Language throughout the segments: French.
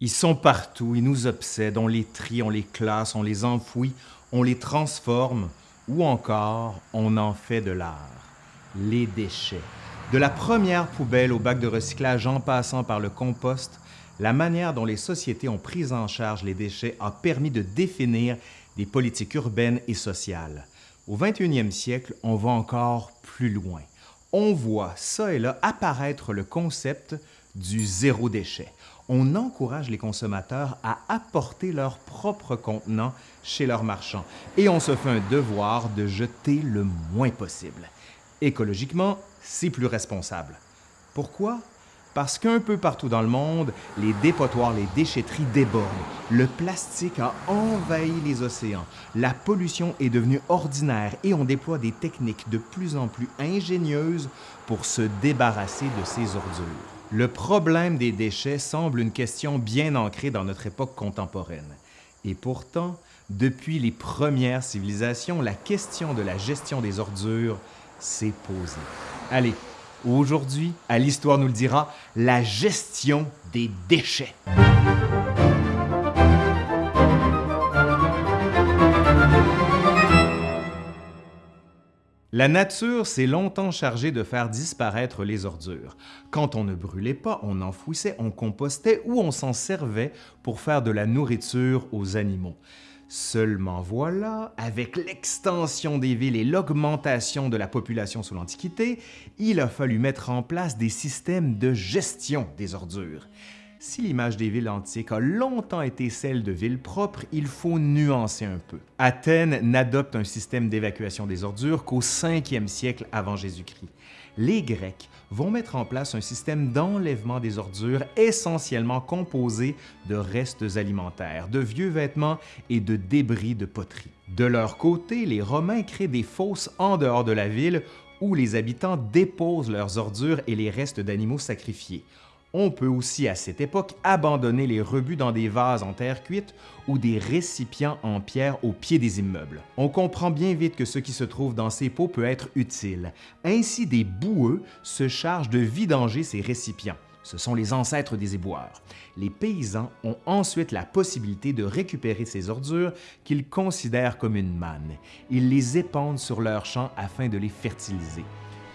Ils sont partout, ils nous obsèdent, on les trie, on les classe, on les enfouit, on les transforme ou encore on en fait de l'art. Les déchets. De la première poubelle au bac de recyclage en passant par le compost, la manière dont les sociétés ont pris en charge les déchets a permis de définir des politiques urbaines et sociales. Au 21e siècle, on va encore plus loin. On voit ça et là apparaître le concept du zéro déchet on encourage les consommateurs à apporter leur propre contenant chez leurs marchands et on se fait un devoir de jeter le moins possible. Écologiquement, c'est plus responsable. Pourquoi? Parce qu'un peu partout dans le monde, les dépotoirs, les déchetteries débordent. Le plastique a envahi les océans. La pollution est devenue ordinaire et on déploie des techniques de plus en plus ingénieuses pour se débarrasser de ces ordures. Le problème des déchets semble une question bien ancrée dans notre époque contemporaine. Et pourtant, depuis les premières civilisations, la question de la gestion des ordures s'est posée. Allez, aujourd'hui, à l'Histoire nous le dira, la gestion des déchets. La nature s'est longtemps chargée de faire disparaître les ordures. Quand on ne brûlait pas, on enfouissait, on compostait ou on s'en servait pour faire de la nourriture aux animaux. Seulement voilà, avec l'extension des villes et l'augmentation de la population sous l'Antiquité, il a fallu mettre en place des systèmes de gestion des ordures. Si l'image des villes antiques a longtemps été celle de villes propres, il faut nuancer un peu. Athènes n'adopte un système d'évacuation des ordures qu'au 5e siècle avant Jésus-Christ. Les Grecs vont mettre en place un système d'enlèvement des ordures essentiellement composé de restes alimentaires, de vieux vêtements et de débris de poterie. De leur côté, les Romains créent des fosses en dehors de la ville où les habitants déposent leurs ordures et les restes d'animaux sacrifiés. On peut aussi à cette époque abandonner les rebuts dans des vases en terre cuite ou des récipients en pierre au pied des immeubles. On comprend bien vite que ce qui se trouve dans ces pots peut être utile. Ainsi, des boueux se chargent de vidanger ces récipients. Ce sont les ancêtres des éboueurs. Les paysans ont ensuite la possibilité de récupérer ces ordures qu'ils considèrent comme une manne. Ils les épandent sur leurs champs afin de les fertiliser.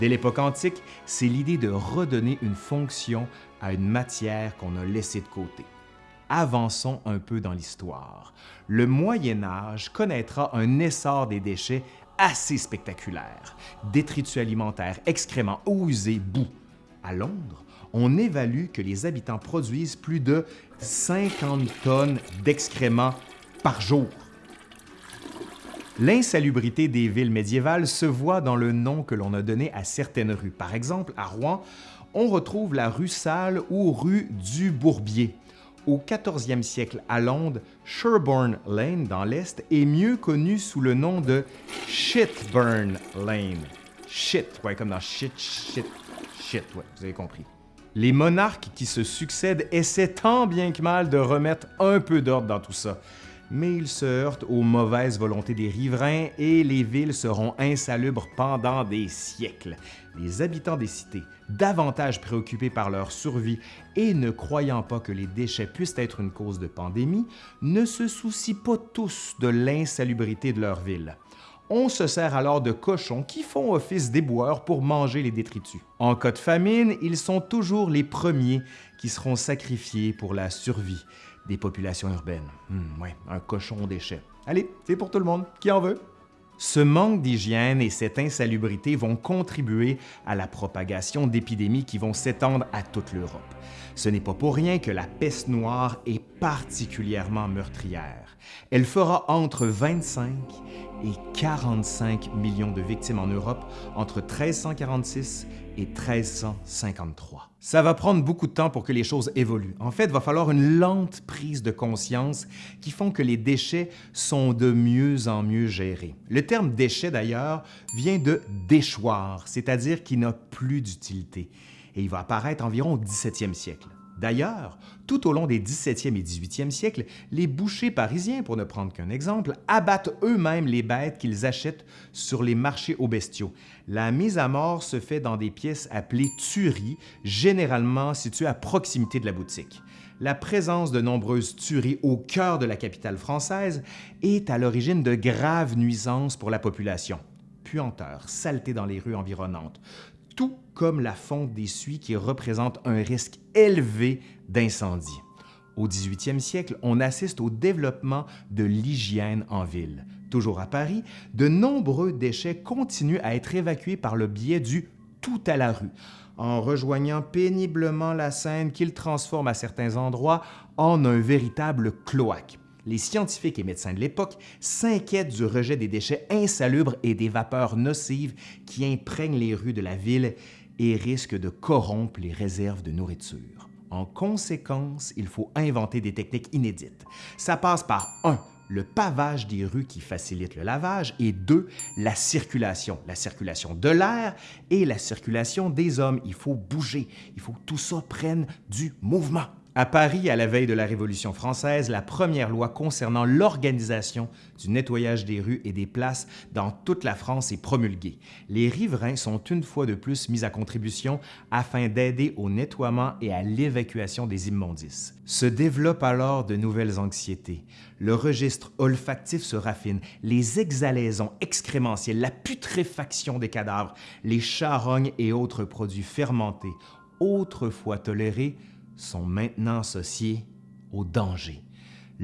Dès l'époque antique, c'est l'idée de redonner une fonction à une matière qu'on a laissée de côté. Avançons un peu dans l'histoire. Le Moyen Âge connaîtra un essor des déchets assez spectaculaire. Détritus alimentaires, excréments, eau usée, boue. À Londres, on évalue que les habitants produisent plus de 50 tonnes d'excréments par jour. L'insalubrité des villes médiévales se voit dans le nom que l'on a donné à certaines rues. Par exemple, à Rouen, on retrouve la rue Sale ou rue du Bourbier. Au 14e siècle, à Londres, Sherborne Lane, dans l'Est, est mieux connu sous le nom de Shitburn Lane. Shit, ouais, comme dans shit, shit, shit, ouais, vous avez compris. Les monarques qui se succèdent essaient tant bien que mal de remettre un peu d'ordre dans tout ça mais ils se heurtent aux mauvaises volontés des riverains et les villes seront insalubres pendant des siècles. Les habitants des cités, davantage préoccupés par leur survie et ne croyant pas que les déchets puissent être une cause de pandémie, ne se soucient pas tous de l'insalubrité de leur ville. On se sert alors de cochons qui font office d'éboueurs pour manger les détritus. En cas de famine, ils sont toujours les premiers qui seront sacrifiés pour la survie des populations urbaines. Hmm, un cochon déchet. Allez, c'est pour tout le monde. Qui en veut? Ce manque d'hygiène et cette insalubrité vont contribuer à la propagation d'épidémies qui vont s'étendre à toute l'Europe. Ce n'est pas pour rien que la peste noire est particulièrement meurtrière. Elle fera entre 25 et 45 millions de victimes en Europe entre 1346 et 1353. Ça va prendre beaucoup de temps pour que les choses évoluent. En fait, il va falloir une lente prise de conscience qui font que les déchets sont de mieux en mieux gérés. Le terme déchet, d'ailleurs, vient de déchoir, c'est-à-dire qui n'a plus d'utilité et il va apparaître environ au 17e siècle. D'ailleurs, tout au long des 17e et 18e siècles, les bouchers parisiens, pour ne prendre qu'un exemple, abattent eux-mêmes les bêtes qu'ils achètent sur les marchés aux bestiaux. La mise à mort se fait dans des pièces appelées tueries, généralement situées à proximité de la boutique. La présence de nombreuses tueries au cœur de la capitale française est à l'origine de graves nuisances pour la population. Puanteur, saleté dans les rues environnantes, tout comme la fonte des suies qui représente un risque élevé d'incendie. Au 18e siècle, on assiste au développement de l'hygiène en ville. Toujours à Paris, de nombreux déchets continuent à être évacués par le biais du tout à la rue, en rejoignant péniblement la Seine qu'il transforme à certains endroits en un véritable cloaque. Les scientifiques et médecins de l'époque s'inquiètent du rejet des déchets insalubres et des vapeurs nocives qui imprègnent les rues de la ville et risquent de corrompre les réserves de nourriture. En conséquence, il faut inventer des techniques inédites. Ça passe par 1 le pavage des rues qui facilite le lavage et 2 la circulation, la circulation de l'air et la circulation des hommes. Il faut bouger, il faut que tout ça prenne du mouvement. À Paris, à la veille de la Révolution française, la première loi concernant l'organisation du nettoyage des rues et des places dans toute la France est promulguée. Les riverains sont une fois de plus mis à contribution afin d'aider au nettoiement et à l'évacuation des immondices. Se développent alors de nouvelles anxiétés. Le registre olfactif se raffine, les exhalaisons excrémentielles, la putréfaction des cadavres, les charognes et autres produits fermentés, autrefois tolérés, sont maintenant associés au danger.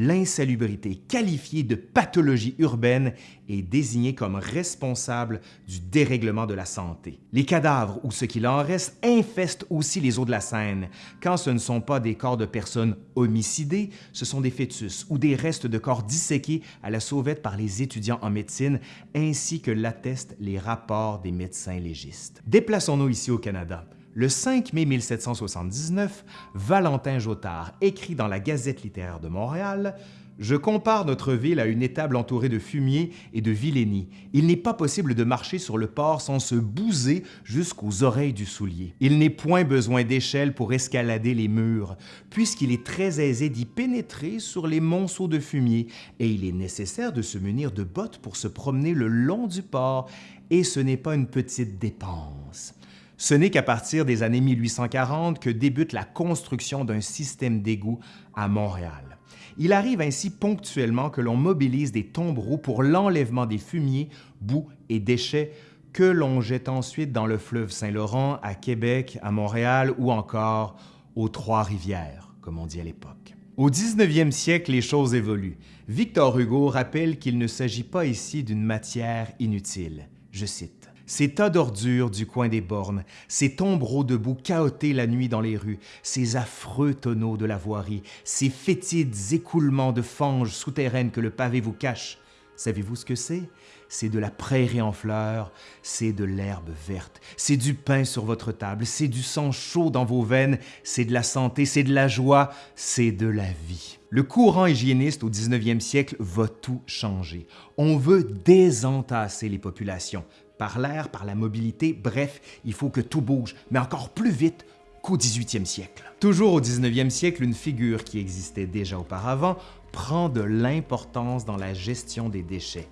L'insalubrité, qualifiée de pathologie urbaine, est désignée comme responsable du dérèglement de la santé. Les cadavres, ou ce qu'il en reste, infestent aussi les eaux de la Seine. Quand ce ne sont pas des corps de personnes homicidées, ce sont des fœtus ou des restes de corps disséqués à la sauvette par les étudiants en médecine, ainsi que l'attestent les rapports des médecins légistes. Déplaçons-nous ici au Canada. Le 5 mai 1779, Valentin Jotard écrit dans la Gazette littéraire de Montréal je compare notre ville à une étable entourée de fumier et de vilainie. Il n'est pas possible de marcher sur le port sans se bouser jusqu'aux oreilles du soulier. Il n'est point besoin d'échelle pour escalader les murs, puisqu'il est très aisé d'y pénétrer sur les monceaux de fumier, et il est nécessaire de se munir de bottes pour se promener le long du port, et ce n'est pas une petite dépense. Ce n'est qu'à partir des années 1840 que débute la construction d'un système d'égouts à Montréal. Il arrive ainsi ponctuellement que l'on mobilise des tombereaux pour l'enlèvement des fumiers, boues et déchets que l'on jette ensuite dans le fleuve Saint-Laurent, à Québec, à Montréal ou encore aux Trois-Rivières, comme on dit à l'époque. Au 19e siècle, les choses évoluent. Victor Hugo rappelle qu'il ne s'agit pas ici d'une matière inutile. Je cite ces tas d'ordures du coin des bornes, ces tombereaux debout cahotés la nuit dans les rues, ces affreux tonneaux de la voirie, ces fétides écoulements de fanges souterraines que le pavé vous cache. Savez-vous ce que c'est? C'est de la prairie en fleurs, c'est de l'herbe verte, c'est du pain sur votre table, c'est du sang chaud dans vos veines, c'est de la santé, c'est de la joie, c'est de la vie. Le courant hygiéniste au 19e siècle va tout changer. On veut désentasser les populations, par l'air, par la mobilité, bref, il faut que tout bouge, mais encore plus vite qu'au 18e siècle. Toujours au 19e siècle, une figure qui existait déjà auparavant prend de l'importance dans la gestion des déchets,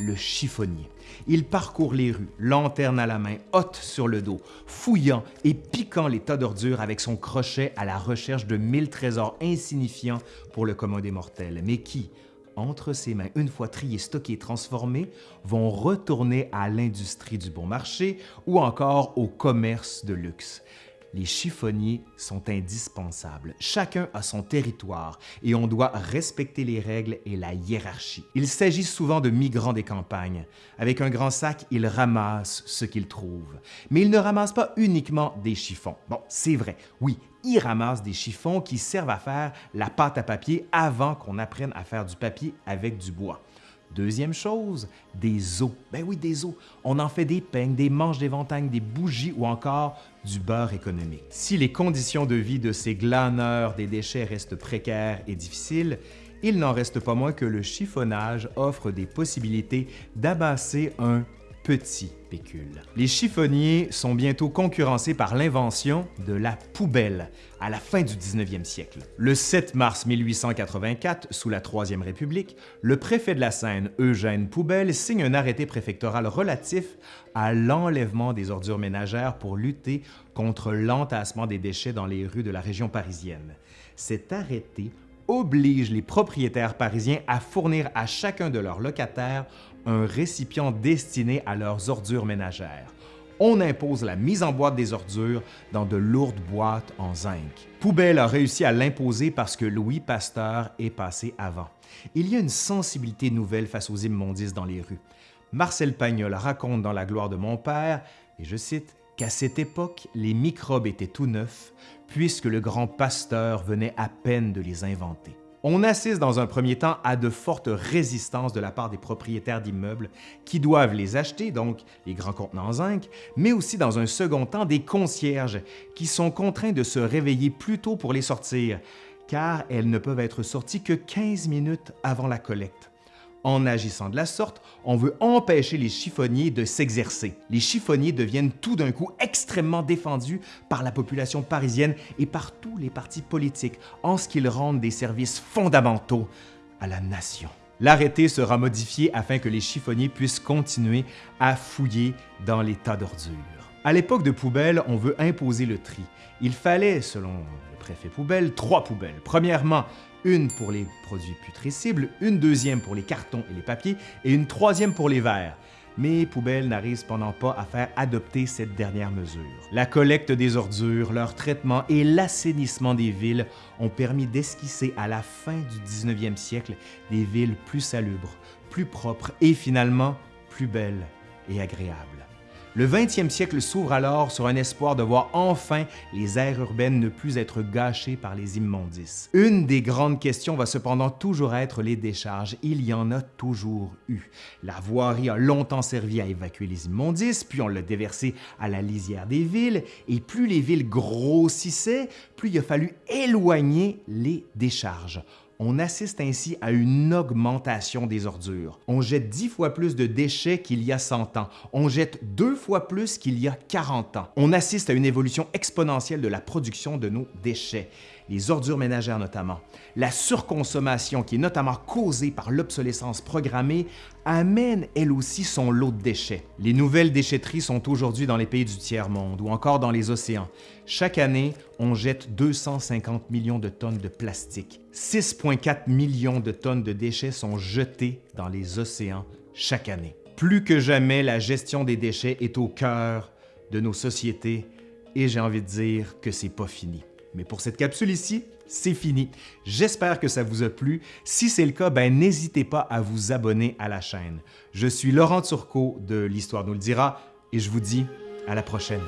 le chiffonnier. Il parcourt les rues, lanterne à la main, hotte sur le dos, fouillant et piquant les tas d'ordures avec son crochet à la recherche de mille trésors insignifiants pour le commun des mortels, mais qui, entre ses mains, une fois triés, stockés, transformés, vont retourner à l'industrie du bon marché ou encore au commerce de luxe. Les chiffonniers sont indispensables. Chacun a son territoire et on doit respecter les règles et la hiérarchie. Il s'agit souvent de migrants des campagnes. Avec un grand sac, ils ramassent ce qu'ils trouvent. Mais ils ne ramassent pas uniquement des chiffons. Bon, c'est vrai, oui, ils ramassent des chiffons qui servent à faire la pâte à papier avant qu'on apprenne à faire du papier avec du bois. Deuxième chose, des os. Ben oui, des os. On en fait des peignes, des manches d'éventail, des bougies ou encore du beurre économique. Si les conditions de vie de ces glaneurs des déchets restent précaires et difficiles, il n'en reste pas moins que le chiffonnage offre des possibilités d'amasser un Les chiffonniers sont bientôt concurrencés par l'invention de la poubelle à la fin du 19e siècle. Le 7 mars 1884, sous la Troisième République, le préfet de la Seine, Eugène Poubelle, signe un arrêté préfectoral relatif à l'enlèvement des ordures ménagères pour lutter contre l'entassement des déchets dans les rues de la région parisienne. Cet arrêté oblige les propriétaires parisiens à fournir à chacun de leurs locataires un récipient destiné à leurs ordures ménagères. On impose la mise en boîte des ordures dans de lourdes boîtes en zinc. Poubelle a réussi à l'imposer parce que Louis Pasteur est passé avant. Il y a une sensibilité nouvelle face aux immondices dans les rues. Marcel Pagnol raconte dans La gloire de mon père, et je cite, qu'à cette époque, les microbes étaient tout neufs, puisque le grand pasteur venait à peine de les inventer. On assiste dans un premier temps à de fortes résistances de la part des propriétaires d'immeubles qui doivent les acheter, donc les grands contenants zinc, mais aussi dans un second temps des concierges qui sont contraints de se réveiller plus tôt pour les sortir, car elles ne peuvent être sorties que 15 minutes avant la collecte. En agissant de la sorte, on veut empêcher les chiffonniers de s'exercer. Les chiffonniers deviennent tout d'un coup extrêmement défendus par la population parisienne et par tous les partis politiques en ce qu'ils rendent des services fondamentaux à la nation. L'arrêté sera modifié afin que les chiffonniers puissent continuer à fouiller dans les tas d'ordures. À l'époque de poubelle, on veut imposer le tri. Il fallait, selon le préfet poubelle, trois poubelles. Premièrement, une pour les produits putrescibles, une deuxième pour les cartons et les papiers et une troisième pour les verres. Mais Poubelle n'arrive cependant pas à faire adopter cette dernière mesure. La collecte des ordures, leur traitement et l'assainissement des villes ont permis d'esquisser à la fin du 19e siècle des villes plus salubres, plus propres et finalement plus belles et agréables. Le 20e siècle s'ouvre alors sur un espoir de voir enfin les aires urbaines ne plus être gâchées par les immondices. Une des grandes questions va cependant toujours être les décharges. Il y en a toujours eu. La voirie a longtemps servi à évacuer les immondices, puis on l'a déversé à la lisière des villes, et plus les villes grossissaient, plus il a fallu éloigner les décharges. On assiste ainsi à une augmentation des ordures. On jette 10 fois plus de déchets qu'il y a 100 ans. On jette deux fois plus qu'il y a 40 ans. On assiste à une évolution exponentielle de la production de nos déchets les ordures ménagères notamment. La surconsommation, qui est notamment causée par l'obsolescence programmée, amène elle aussi son lot de déchets. Les nouvelles déchetteries sont aujourd'hui dans les pays du tiers-monde ou encore dans les océans. Chaque année, on jette 250 millions de tonnes de plastique. 6,4 millions de tonnes de déchets sont jetés dans les océans chaque année. Plus que jamais, la gestion des déchets est au cœur de nos sociétés et j'ai envie de dire que c'est pas fini. Mais pour cette capsule ici, c'est fini. J'espère que ça vous a plu. Si c'est le cas, ben n'hésitez pas à vous abonner à la chaîne. Je suis Laurent Turcot de l'Histoire nous le dira et je vous dis à la prochaine.